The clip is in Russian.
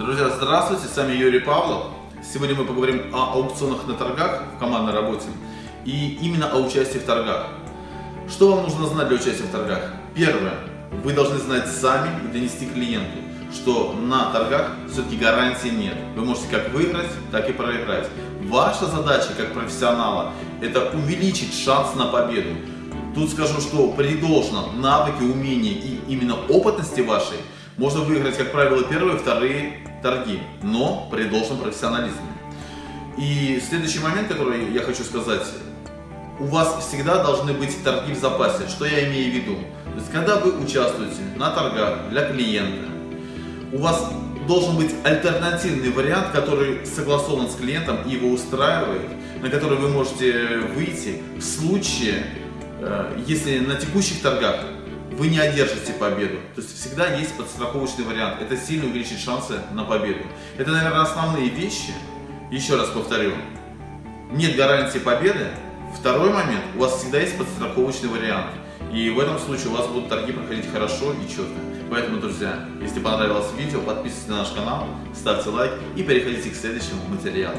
Здравствуйте, с вами Юрий Павлов. Сегодня мы поговорим о аукционах на торгах в командной работе и именно о участии в торгах. Что вам нужно знать для участия в торгах? Первое. Вы должны знать сами и донести клиенту, что на торгах все-таки гарантии нет. Вы можете как выиграть, так и проиграть. Ваша задача как профессионала – это увеличить шанс на победу. Тут скажу, что при должном навыке, умении и именно опытности вашей можно выиграть, как правило, первые и вторые торги, но при должном профессионализме. И следующий момент, который я хочу сказать, у вас всегда должны быть торги в запасе. Что я имею в виду? То есть, когда вы участвуете на торгах для клиента, у вас должен быть альтернативный вариант, который согласован с клиентом и его устраивает, на который вы можете выйти в случае, э, если на текущих торгах вы не одержите победу. То есть всегда есть подстраховочный вариант. Это сильно увеличит шансы на победу. Это, наверное, основные вещи. Еще раз повторю. Нет гарантии победы. Второй момент. У вас всегда есть подстраховочный вариант. И в этом случае у вас будут торги проходить хорошо и четко. Поэтому, друзья, если понравилось видео, подписывайтесь на наш канал, ставьте лайк и переходите к следующему материалу.